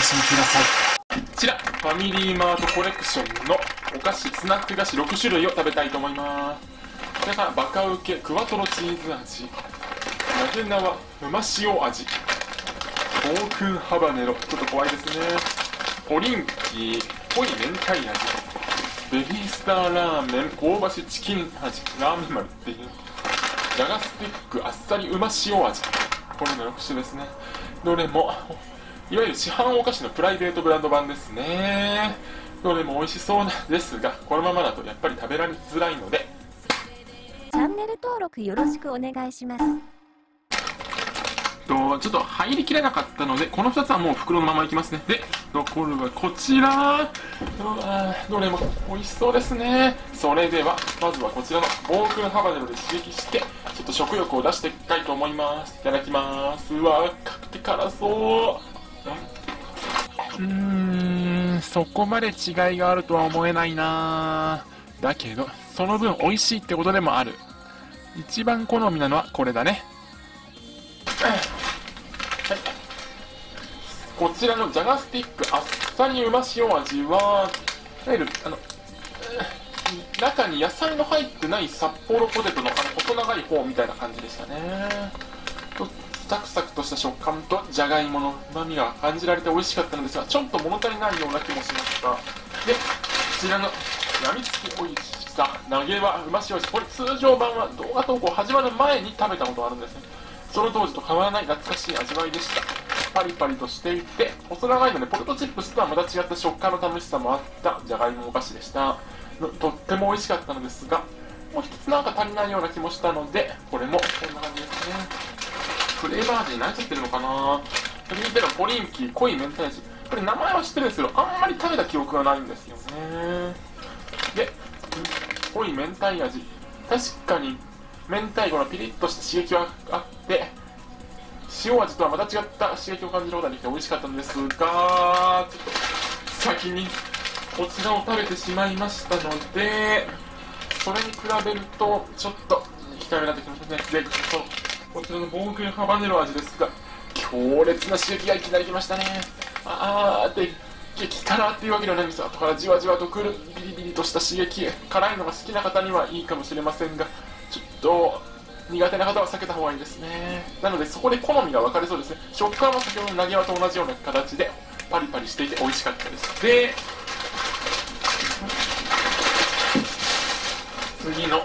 しください。こちらファミリーマートコレクションのお菓子スナック菓子6種類を食べたいと思います。これからバカウケクワトロチーズ味なぜなわうま塩味オークンハバネロちょっと怖いですね。ポリンキー濃い明太味ベビースターラーメン香ばしチキン味ラーメン丸っていう。ジャガスティックあっさりうま塩味。これの6種ですね。どれもいわゆる市販お菓子のプライベートブランド版ですね。どれも美味しそうなんですがこのままだとやっぱり食べられづらいので。チャンネル登録よろしくお願いします。とちょっと入りきれなかったのでこの2つはもう袋のままいきますね。で残るはこちら。どれも美味しそうですね。それではまずはこちらのオークンハバネロで刺激してちょっと食欲を出していきたいと思います。いただきます。うわ赤くて辛そううーんそこまで違いがあるとは思えないな。だけどその分美味しいってことでもある。一番好みなのはこれだね。こちらのジャガスティックあっさりうま塩味はいわゆるあの中に野菜の入ってない札幌ポテトのあの細長い方みたいな感じでしたね。とサクサクとした食感とじゃがいものうまみが感じられて美味しかったのですがちょっと物足りないような気もしました。でこちらのやみつき美味しさ投げはうま塩味これ通常版は動画投稿始まる前に食べたことがあるんですね。その当時と変わらない懐かしい味わいでした。パリパリとしていて細長いのでポテトチップスとはまた違った食感の楽しさもあったじゃがいもお菓子でした。とっても美味しかったのですがもう一つなんか足りないような気もしたのでこれもこんな感じですね。フレーバー味になっちゃってるのかな？続いてのポリンキー濃い明太味これ名前は知ってるんですけどあんまり食べた記憶がないんですよね。で濃い明太味。確かに明太子のピリッとした刺激はあって塩味とはまた違った刺激を感じることができて美味しかったんですがちょっと先にこちらを食べてしまいましたのでそれに比べるとちょっと控えめになってきましたね。でこちらのボークンハバネロ味ですが強烈な刺激がいきなり来ましたね。あーって激辛っていうわけではないんです。後からじわじわとくるビリビリとした刺激辛いのが好きな方にはいいかもしれませんがちょっと苦手な方は避けた方がいいですね。なのでそこで好みが分かれそうですね。食感は先ほどの投げ輪と同じような形でパリパリしていて美味しかったです。で次の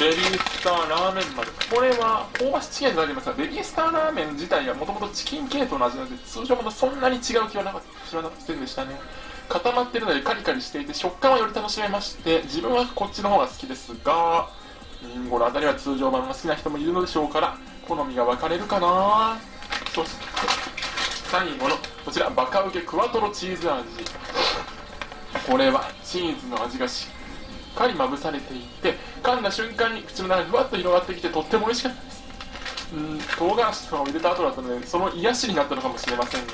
ベビースターラーメン丸これは香ばしチキンになりますがベビースターラーメン自体はもともとチキン系統の味なので通常もそんなに違う気はなかった。知らなくてでしたね。固まってるのでカリカリしていて食感はより楽しめまして自分はこっちの方が好きですがこの辺りは通常版が好きな人もいるのでしょうから好みが分かれるかな。そして最後のこちらバカウケクワトロチーズ味。これはチーズの味がしっかりまぶされていて噛んだ瞬間に口の中にふわっと広がってきてとっても美味しかったです。うん唐辛子とかを入れた後だったのでその癒しになったのかもしれませんが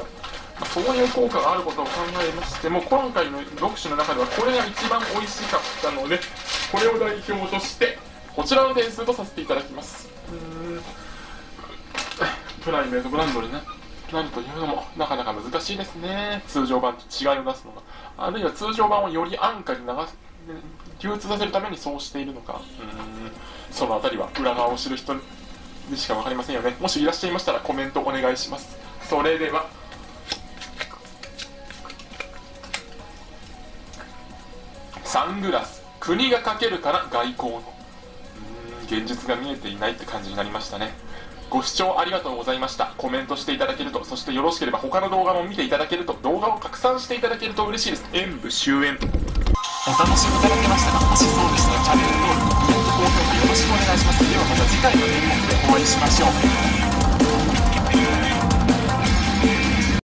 そういう効果があることを考えましても今回の6種の中ではこれが一番美味しかったのでこれを代表としてこちらの点数とさせていただきます。うん。プライベートブランドにねなるというのもなかなか難しいですね。通常版と違いを出すのが。あるいは通常版をより安価に流流通させるためにそうしているのか。うん。そのあたりは裏側を知る人にしか分かりませんよね。もしいらっしゃいましたらコメントお願いします。それでは。サングラス国がかけるから外交の。現実が見えていないって感じになりましたね。ご視聴ありがとうございました。コメントしていただけると。そしてよろしければ他の動画も見ていただけると動画を拡散していただけると嬉しいです。演武終演お楽しみいただけましたかもしそうでしたらチャンネル登録コメント高評価よろしくお願いします。ではまた次回の演目でお会いしましょう。